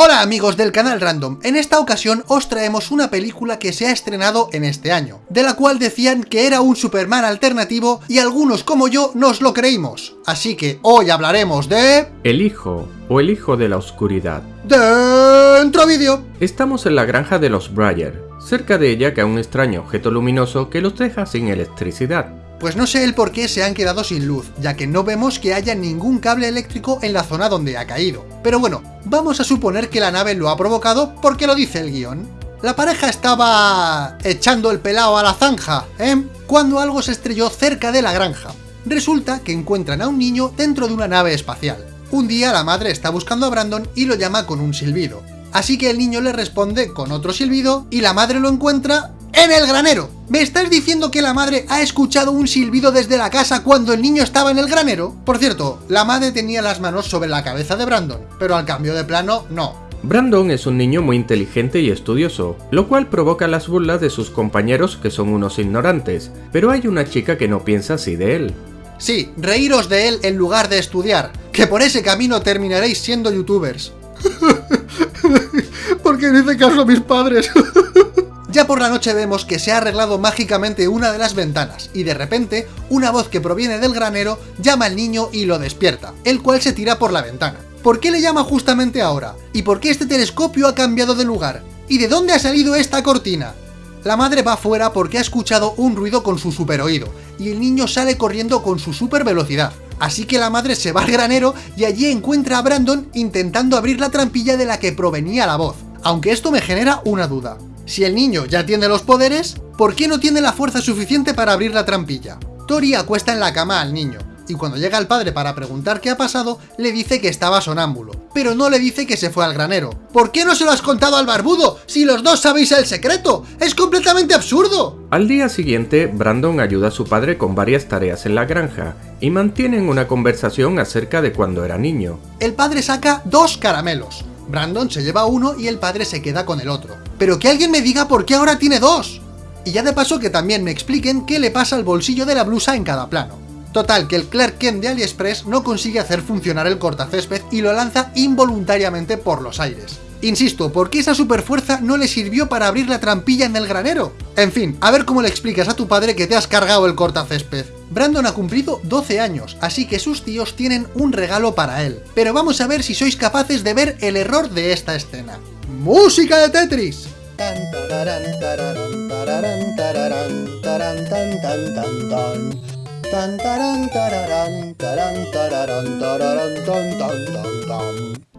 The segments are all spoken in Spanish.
Hola amigos del canal Random, en esta ocasión os traemos una película que se ha estrenado en este año, de la cual decían que era un Superman alternativo y algunos como yo nos lo creímos. Así que hoy hablaremos de... El hijo, o el hijo de la oscuridad. Dentro vídeo. Estamos en la granja de los Breyer, cerca de ella cae un extraño objeto luminoso que los deja sin electricidad. Pues no sé el por qué se han quedado sin luz, ya que no vemos que haya ningún cable eléctrico en la zona donde ha caído. Pero bueno, vamos a suponer que la nave lo ha provocado porque lo dice el guion. La pareja estaba... echando el pelao a la zanja, ¿eh? Cuando algo se estrelló cerca de la granja. Resulta que encuentran a un niño dentro de una nave espacial. Un día la madre está buscando a Brandon y lo llama con un silbido. Así que el niño le responde con otro silbido y la madre lo encuentra en el granero. ¿Me estás diciendo que la madre ha escuchado un silbido desde la casa cuando el niño estaba en el granero? Por cierto, la madre tenía las manos sobre la cabeza de Brandon, pero al cambio de plano, no. Brandon es un niño muy inteligente y estudioso, lo cual provoca las burlas de sus compañeros que son unos ignorantes, pero hay una chica que no piensa así de él. Sí, reíros de él en lugar de estudiar, que por ese camino terminaréis siendo youtubers. Porque dice caso a mis padres. Ya por la noche vemos que se ha arreglado mágicamente una de las ventanas, y de repente, una voz que proviene del granero llama al niño y lo despierta, el cual se tira por la ventana. ¿Por qué le llama justamente ahora? ¿Y por qué este telescopio ha cambiado de lugar? ¿Y de dónde ha salido esta cortina? La madre va fuera porque ha escuchado un ruido con su super oído, y el niño sale corriendo con su super velocidad. Así que la madre se va al granero y allí encuentra a Brandon intentando abrir la trampilla de la que provenía la voz. Aunque esto me genera una duda. Si el niño ya tiene los poderes, ¿por qué no tiene la fuerza suficiente para abrir la trampilla? Tori acuesta en la cama al niño, y cuando llega el padre para preguntar qué ha pasado, le dice que estaba sonámbulo, pero no le dice que se fue al granero. ¿Por qué no se lo has contado al barbudo, si los dos sabéis el secreto? ¡Es completamente absurdo! Al día siguiente, Brandon ayuda a su padre con varias tareas en la granja, y mantienen una conversación acerca de cuando era niño. El padre saca dos caramelos, Brandon se lleva uno y el padre se queda con el otro. Pero que alguien me diga por qué ahora tiene dos. Y ya de paso que también me expliquen qué le pasa al bolsillo de la blusa en cada plano. Total, que el Clark Kent de AliExpress no consigue hacer funcionar el cortacésped y lo lanza involuntariamente por los aires. Insisto, ¿por qué esa superfuerza no le sirvió para abrir la trampilla en el granero? En fin, a ver cómo le explicas a tu padre que te has cargado el cortacésped. Brandon ha cumplido 12 años, así que sus tíos tienen un regalo para él. Pero vamos a ver si sois capaces de ver el error de esta escena. ¡Música de Tetris!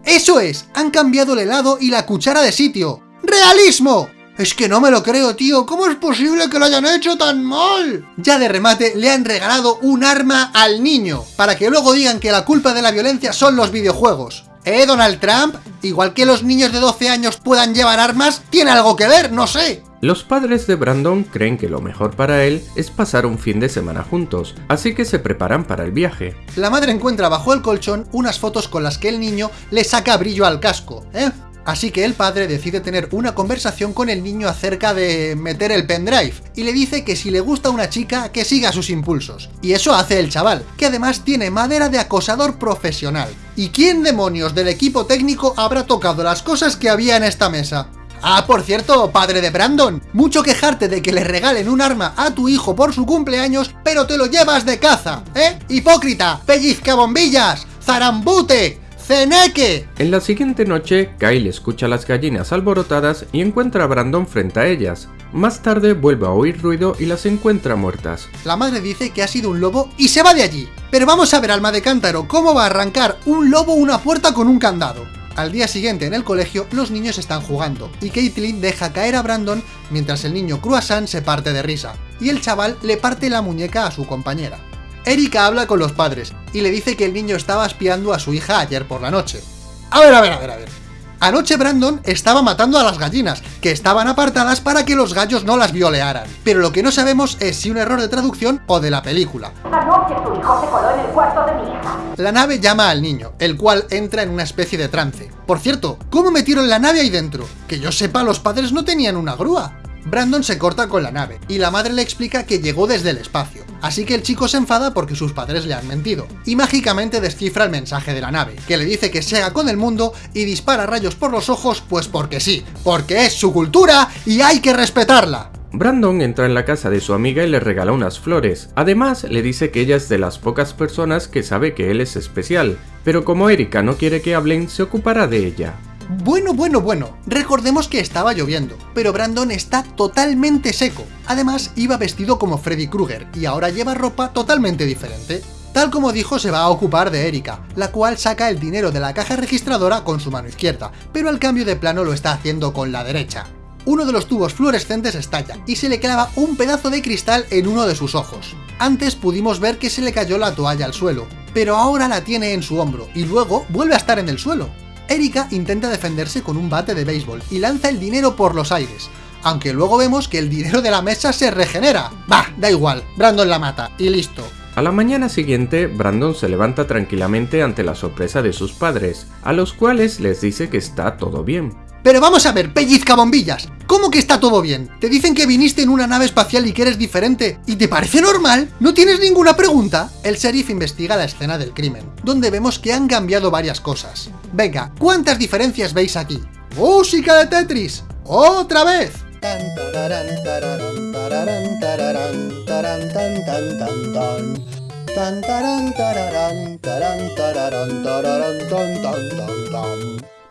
¡Eso es! Han cambiado el helado y la cuchara de sitio. ¡Realismo! Es que no me lo creo, tío. ¿Cómo es posible que lo hayan hecho tan mal? Ya de remate le han regalado un arma al niño, para que luego digan que la culpa de la violencia son los videojuegos. ¿Eh, Donald Trump? Igual que los niños de 12 años puedan llevar armas, tiene algo que ver, no sé. Los padres de Brandon creen que lo mejor para él es pasar un fin de semana juntos, así que se preparan para el viaje. La madre encuentra bajo el colchón unas fotos con las que el niño le saca brillo al casco, ¿eh? Así que el padre decide tener una conversación con el niño acerca de meter el pendrive, y le dice que si le gusta una chica, que siga sus impulsos. Y eso hace el chaval, que además tiene madera de acosador profesional. ¿Y quién demonios del equipo técnico habrá tocado las cosas que había en esta mesa? Ah, por cierto, padre de Brandon, mucho quejarte de que le regalen un arma a tu hijo por su cumpleaños, pero te lo llevas de caza, ¿eh? ¡Hipócrita! ¡Pellizca bombillas! ¡Zarambute! ¡Ceneque! En la siguiente noche, Kyle escucha las gallinas alborotadas y encuentra a Brandon frente a ellas. Más tarde vuelve a oír ruido y las encuentra muertas. La madre dice que ha sido un lobo y se va de allí. Pero vamos a ver, alma de cántaro, cómo va a arrancar un lobo una puerta con un candado. Al día siguiente en el colegio, los niños están jugando, y Caitlin deja caer a Brandon mientras el niño Croissant se parte de risa, y el chaval le parte la muñeca a su compañera. Erika habla con los padres, y le dice que el niño estaba espiando a su hija ayer por la noche. A ver, a ver, a ver, a ver. Anoche Brandon estaba matando a las gallinas, que estaban apartadas para que los gallos no las violearan. Pero lo que no sabemos es si un error de traducción o de la película. Anoche tu hijo se coló en el cuarto de mi hija. La nave llama al niño, el cual entra en una especie de trance. Por cierto, ¿cómo metieron la nave ahí dentro? Que yo sepa, los padres no tenían una grúa. Brandon se corta con la nave, y la madre le explica que llegó desde el espacio. Así que el chico se enfada porque sus padres le han mentido, y mágicamente descifra el mensaje de la nave, que le dice que se haga con el mundo y dispara rayos por los ojos pues porque sí, porque es su cultura y hay que respetarla. Brandon entra en la casa de su amiga y le regala unas flores. Además, le dice que ella es de las pocas personas que sabe que él es especial, pero como Erika no quiere que hablen, se ocupará de ella. Bueno, bueno, bueno, recordemos que estaba lloviendo, pero Brandon está totalmente seco. Además, iba vestido como Freddy Krueger y ahora lleva ropa totalmente diferente. Tal como dijo, se va a ocupar de Erika, la cual saca el dinero de la caja registradora con su mano izquierda, pero al cambio de plano lo está haciendo con la derecha uno de los tubos fluorescentes estalla y se le clava un pedazo de cristal en uno de sus ojos. Antes pudimos ver que se le cayó la toalla al suelo, pero ahora la tiene en su hombro y luego vuelve a estar en el suelo. Erika intenta defenderse con un bate de béisbol y lanza el dinero por los aires, aunque luego vemos que el dinero de la mesa se regenera. Bah, da igual, Brandon la mata, y listo. A la mañana siguiente, Brandon se levanta tranquilamente ante la sorpresa de sus padres, a los cuales les dice que está todo bien. Pero vamos a ver, pellizca bombillas. ¿Cómo que está todo bien? Te dicen que viniste en una nave espacial y que eres diferente. ¿Y te parece normal? ¿No tienes ninguna pregunta? El sheriff investiga la escena del crimen, donde vemos que han cambiado varias cosas. Venga, ¿cuántas diferencias veis aquí? ¡Música de Tetris! ¡Otra vez!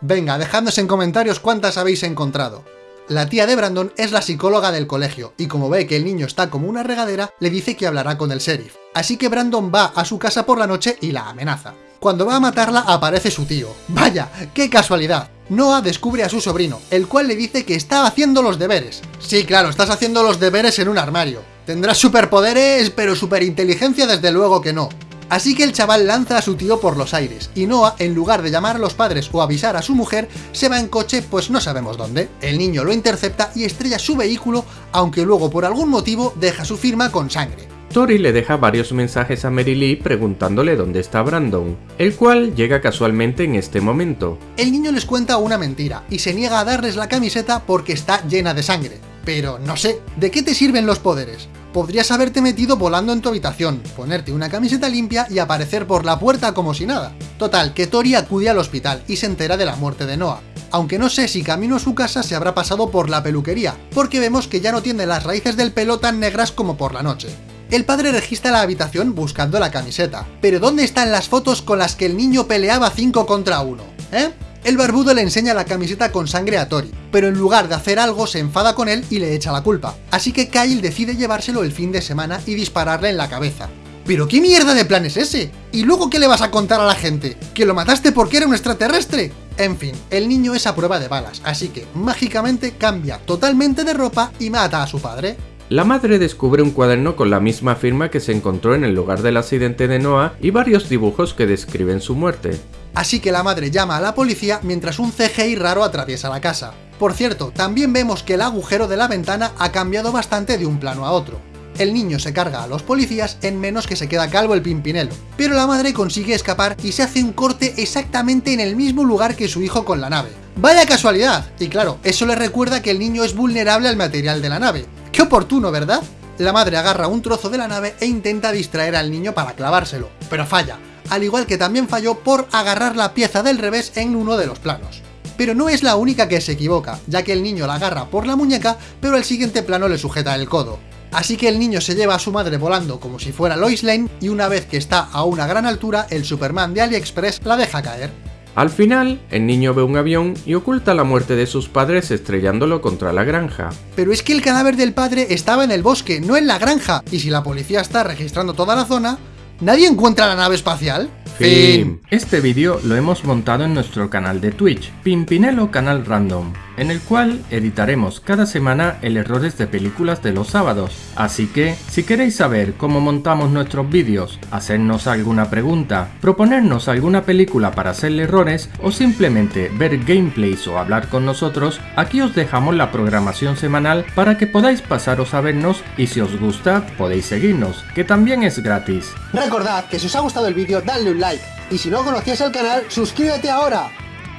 Venga, dejadnos en comentarios cuántas habéis encontrado. La tía de Brandon es la psicóloga del colegio, y como ve que el niño está como una regadera, le dice que hablará con el sheriff. Así que Brandon va a su casa por la noche y la amenaza. Cuando va a matarla aparece su tío. ¡Vaya! ¡Qué casualidad! Noah descubre a su sobrino, el cual le dice que está haciendo los deberes. Sí, claro, estás haciendo los deberes en un armario. Tendrás superpoderes, pero superinteligencia desde luego que no. Así que el chaval lanza a su tío por los aires, y Noah, en lugar de llamar a los padres o avisar a su mujer, se va en coche pues no sabemos dónde. El niño lo intercepta y estrella su vehículo, aunque luego por algún motivo deja su firma con sangre. Tori le deja varios mensajes a Mary Lee preguntándole dónde está Brandon, el cual llega casualmente en este momento. El niño les cuenta una mentira y se niega a darles la camiseta porque está llena de sangre. Pero no sé, ¿de qué te sirven los poderes? Podrías haberte metido volando en tu habitación, ponerte una camiseta limpia y aparecer por la puerta como si nada. Total, que Tori acude al hospital y se entera de la muerte de Noah, aunque no sé si camino a su casa se habrá pasado por la peluquería, porque vemos que ya no tiene las raíces del pelo tan negras como por la noche. El padre registra la habitación buscando la camiseta, pero ¿dónde están las fotos con las que el niño peleaba 5 contra 1? ¿Eh? El barbudo le enseña la camiseta con sangre a Tori, pero en lugar de hacer algo se enfada con él y le echa la culpa. Así que Kyle decide llevárselo el fin de semana y dispararle en la cabeza. ¿Pero qué mierda de plan es ese? ¿Y luego qué le vas a contar a la gente? ¿Que lo mataste porque era un extraterrestre? En fin, el niño es a prueba de balas, así que mágicamente cambia totalmente de ropa y mata a su padre. La madre descubre un cuaderno con la misma firma que se encontró en el lugar del accidente de Noah y varios dibujos que describen su muerte así que la madre llama a la policía mientras un CGI raro atraviesa la casa. Por cierto, también vemos que el agujero de la ventana ha cambiado bastante de un plano a otro. El niño se carga a los policías en menos que se queda calvo el pimpinelo, pero la madre consigue escapar y se hace un corte exactamente en el mismo lugar que su hijo con la nave. ¡Vaya casualidad! Y claro, eso le recuerda que el niño es vulnerable al material de la nave. ¡Qué oportuno, ¿verdad? La madre agarra un trozo de la nave e intenta distraer al niño para clavárselo, pero falla, al igual que también falló por agarrar la pieza del revés en uno de los planos. Pero no es la única que se equivoca, ya que el niño la agarra por la muñeca, pero el siguiente plano le sujeta el codo. Así que el niño se lleva a su madre volando como si fuera Lois Lane, y una vez que está a una gran altura, el Superman de AliExpress la deja caer. Al final, el niño ve un avión y oculta la muerte de sus padres estrellándolo contra la granja. Pero es que el cadáver del padre estaba en el bosque, no en la granja, y si la policía está registrando toda la zona, ¿Nadie encuentra la nave espacial? Fin. Este vídeo lo hemos montado en nuestro canal de Twitch, Pimpinelo Canal Random en el cual editaremos cada semana el errores de películas de los sábados. Así que, si queréis saber cómo montamos nuestros vídeos, hacernos alguna pregunta, proponernos alguna película para hacerle errores o simplemente ver gameplays o hablar con nosotros, aquí os dejamos la programación semanal para que podáis pasaros a vernos y si os gusta podéis seguirnos, que también es gratis. Recordad que si os ha gustado el vídeo dadle un like y si no conocías el canal suscríbete ahora,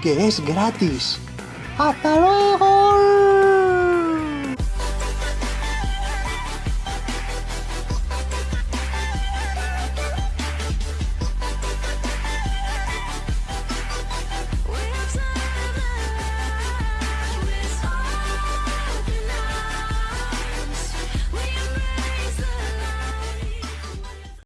que es gratis. ¡Hasta luego!